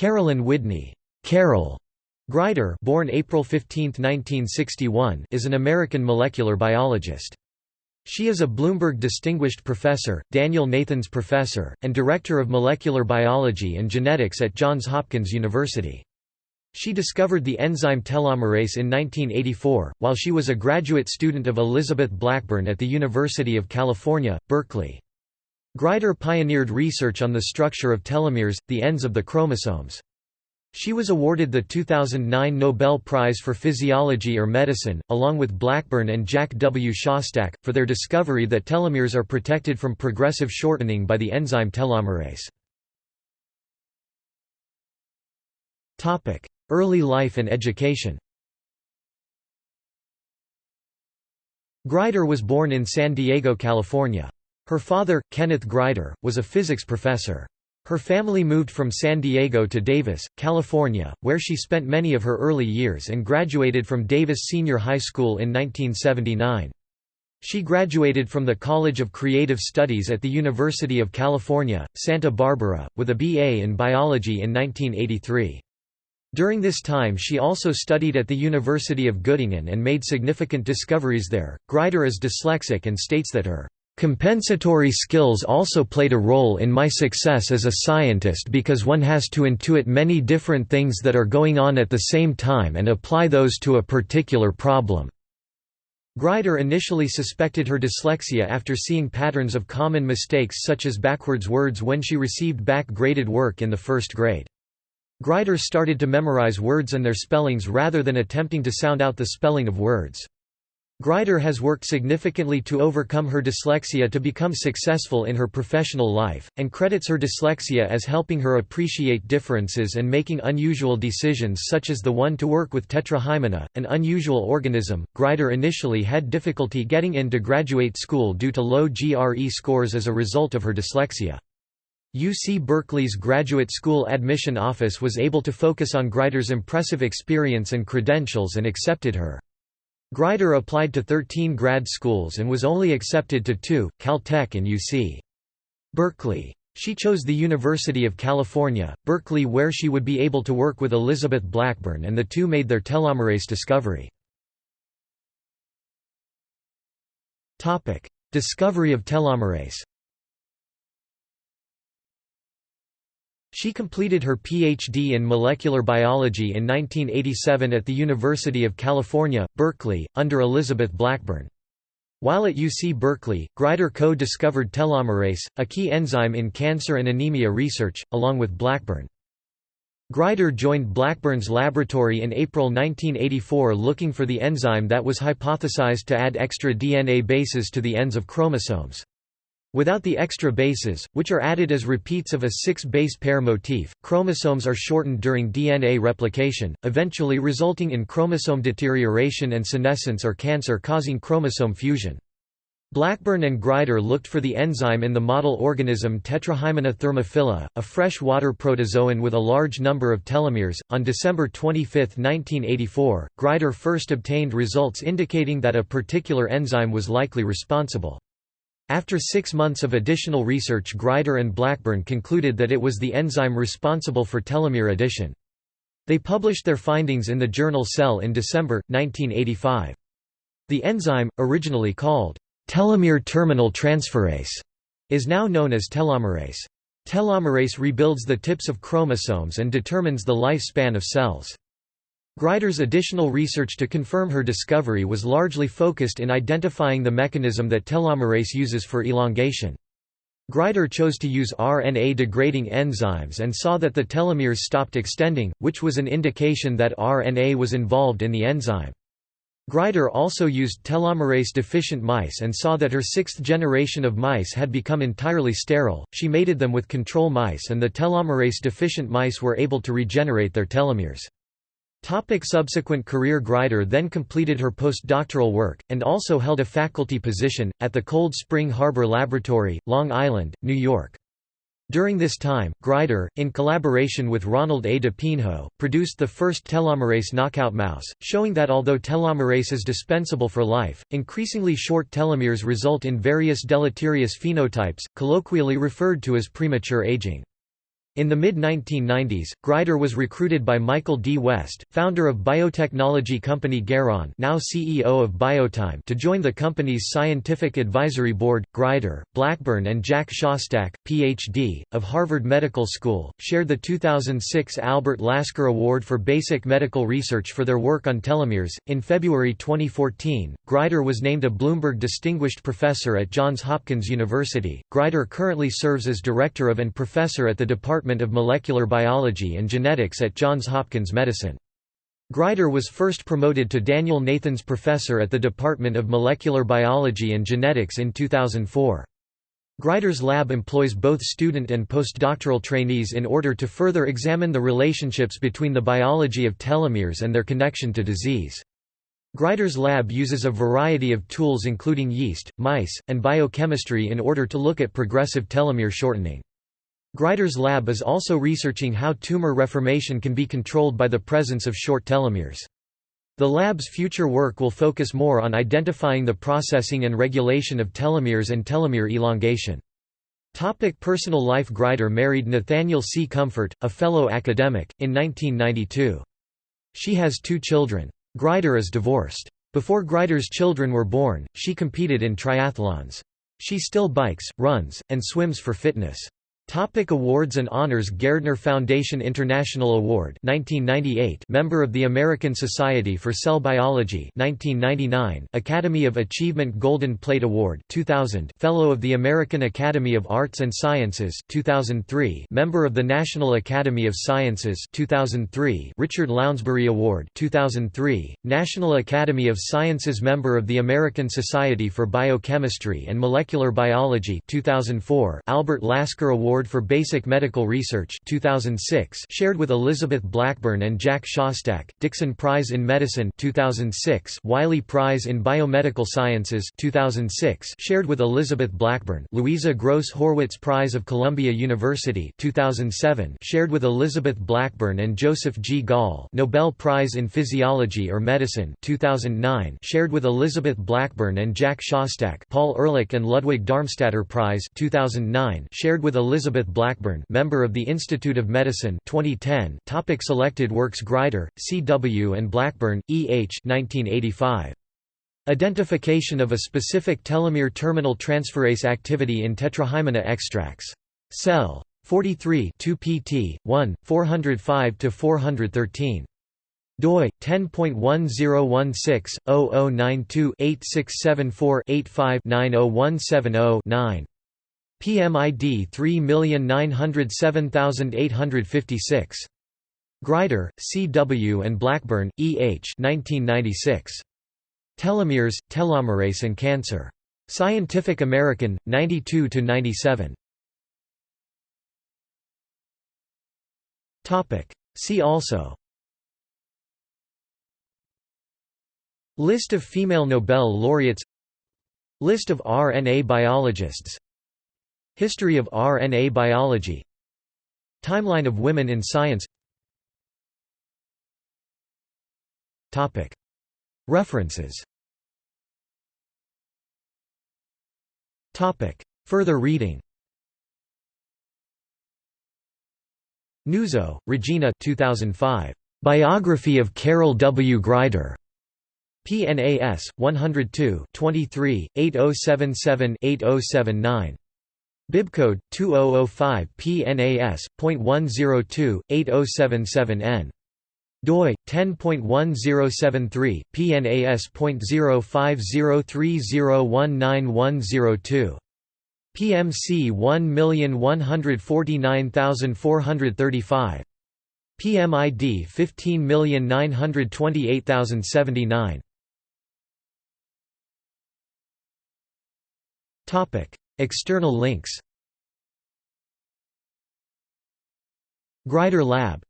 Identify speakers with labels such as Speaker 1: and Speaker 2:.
Speaker 1: Carolyn Widney Carol Greider born April 15, 1961, is an American molecular biologist. She is a Bloomberg Distinguished Professor, Daniel Nathans Professor, and Director of Molecular Biology and Genetics at Johns Hopkins University. She discovered the enzyme telomerase in 1984, while she was a graduate student of Elizabeth Blackburn at the University of California, Berkeley. Greider pioneered research on the structure of telomeres, the ends of the chromosomes. She was awarded the 2009 Nobel Prize for Physiology or Medicine, along with Blackburn and Jack W. Szostak, for their discovery that telomeres are protected from progressive shortening by the enzyme telomerase. Early life and education Greider was born in San Diego, California. Her father, Kenneth Greider, was a physics professor. Her family moved from San Diego to Davis, California, where she spent many of her early years and graduated from Davis Senior High School in 1979. She graduated from the College of Creative Studies at the University of California, Santa Barbara, with a BA in biology in 1983. During this time she also studied at the University of Göttingen and made significant discoveries there. Greider is dyslexic and states that her Compensatory skills also played a role in my success as a scientist because one has to intuit many different things that are going on at the same time and apply those to a particular problem. Greider initially suspected her dyslexia after seeing patterns of common mistakes such as backwards words when she received back-graded work in the first grade. Greider started to memorize words and their spellings rather than attempting to sound out the spelling of words. Greider has worked significantly to overcome her dyslexia to become successful in her professional life, and credits her dyslexia as helping her appreciate differences and making unusual decisions such as the one to work with Tetrahymena, an unusual organism. Greider initially had difficulty getting into graduate school due to low GRE scores as a result of her dyslexia. UC Berkeley's Graduate School Admission Office was able to focus on Greider's impressive experience and credentials and accepted her. Greider applied to 13 grad schools and was only accepted to two, Caltech and UC. Berkeley. She chose the University of California, Berkeley where she would be able to work with Elizabeth Blackburn and the two made their telomerase discovery. Discovery of telomerase She completed her Ph.D. in molecular biology in 1987 at the University of California, Berkeley, under Elizabeth Blackburn. While at UC Berkeley, Greider co-discovered telomerase, a key enzyme in cancer and anemia research, along with Blackburn. Greider joined Blackburn's laboratory in April 1984 looking for the enzyme that was hypothesized to add extra DNA bases to the ends of chromosomes. Without the extra bases, which are added as repeats of a six-base pair motif, chromosomes are shortened during DNA replication, eventually resulting in chromosome deterioration and senescence or cancer causing chromosome fusion. Blackburn and Greider looked for the enzyme in the model organism Tetrahymena thermophila, a freshwater protozoan with a large number of telomeres. On December 25, 1984, Greider first obtained results indicating that a particular enzyme was likely responsible. After six months of additional research Greider and Blackburn concluded that it was the enzyme responsible for telomere addition. They published their findings in the journal Cell in December, 1985. The enzyme, originally called telomere terminal transferase, is now known as telomerase. Telomerase rebuilds the tips of chromosomes and determines the lifespan of cells. Greider's additional research to confirm her discovery was largely focused in identifying the mechanism that telomerase uses for elongation. Greider chose to use RNA-degrading enzymes and saw that the telomeres stopped extending, which was an indication that RNA was involved in the enzyme. Greider also used telomerase-deficient mice and saw that her sixth generation of mice had become entirely sterile. She mated them with control mice and the telomerase-deficient mice were able to regenerate their telomeres. Topic subsequent career Greider then completed her postdoctoral work, and also held a faculty position, at the Cold Spring Harbor Laboratory, Long Island, New York. During this time, Greider, in collaboration with Ronald A. DePinho, produced the first telomerase knockout mouse, showing that although telomerase is dispensable for life, increasingly short telomeres result in various deleterious phenotypes, colloquially referred to as premature aging. In the mid-1990s, Greider was recruited by Michael D. West, founder of biotechnology company Geron now CEO of Biotime to join the company's scientific advisory board. Greider, Blackburn and Jack Szostak, Ph.D., of Harvard Medical School, shared the 2006 Albert Lasker Award for Basic Medical Research for their work on telomeres. In February 2014, Greider was named a Bloomberg Distinguished Professor at Johns Hopkins University. Greider currently serves as Director of and Professor at the Department Department of Molecular Biology and Genetics at Johns Hopkins Medicine. Greider was first promoted to Daniel Nathans Professor at the Department of Molecular Biology and Genetics in 2004. Greider's lab employs both student and postdoctoral trainees in order to further examine the relationships between the biology of telomeres and their connection to disease. Greider's lab uses a variety of tools including yeast, mice, and biochemistry in order to look at progressive telomere shortening. Greider's lab is also researching how tumor reformation can be controlled by the presence of short telomeres. The lab's future work will focus more on identifying the processing and regulation of telomeres and telomere elongation. Topic personal life Greider married Nathaniel C. Comfort, a fellow academic, in 1992. She has two children. Greider is divorced. Before Greider's children were born, she competed in triathlons. She still bikes, runs, and swims for fitness. Topic awards and honors Gairdner Foundation International Award 1998 Member of the American Society for Cell Biology 1999 Academy of Achievement Golden Plate Award 2000 Fellow of the American Academy of Arts and Sciences 2003 Member of the National Academy of Sciences 2003 Richard Lounsbury Award 2003 National Academy of Sciences Member of the American Society for Biochemistry and Molecular Biology 2004 Albert Lasker Award Award for Basic Medical Research 2006 shared with Elizabeth Blackburn and Jack Szostak, Dixon Prize in Medicine 2006 Wiley Prize in Biomedical Sciences 2006 shared with Elizabeth Blackburn Louisa Gross Horwitz Prize of Columbia University 2007 shared with Elizabeth Blackburn and Joseph G. Gall Nobel Prize in Physiology or Medicine 2009 shared with Elizabeth Blackburn and Jack Szostak Paul Ehrlich and Ludwig Darmstaedter Prize 2009 shared with Elizabeth Elizabeth Blackburn member of the Institute of Medicine 2010 topic Selected works Greider, C. W. and Blackburn, E. H. 1985. Identification of a specific telomere terminal transferase activity in tetrahymena extracts. Cell. 43 2 pt. 1, 405–413. doi 10.1016-0092-8674-85-90170-9. PMID 3907856. Greider, C. W. and Blackburn, E. H. 1996. Telomeres, Telomerase and Cancer. Scientific American, 92–97. See also List of female Nobel laureates List of RNA biologists History of RNA biology. Timeline of women in science. References. Further reading. Nuzzo, Regina 2005. Biography of Carol W. Greider. PNAS 102 23 8077 8079 Bibcode 2005 PNAS.102 8077N doi 10.1073 PNAS.0503019102 PMC 1149435 PMID 15928079 Topic External links. Greider Lab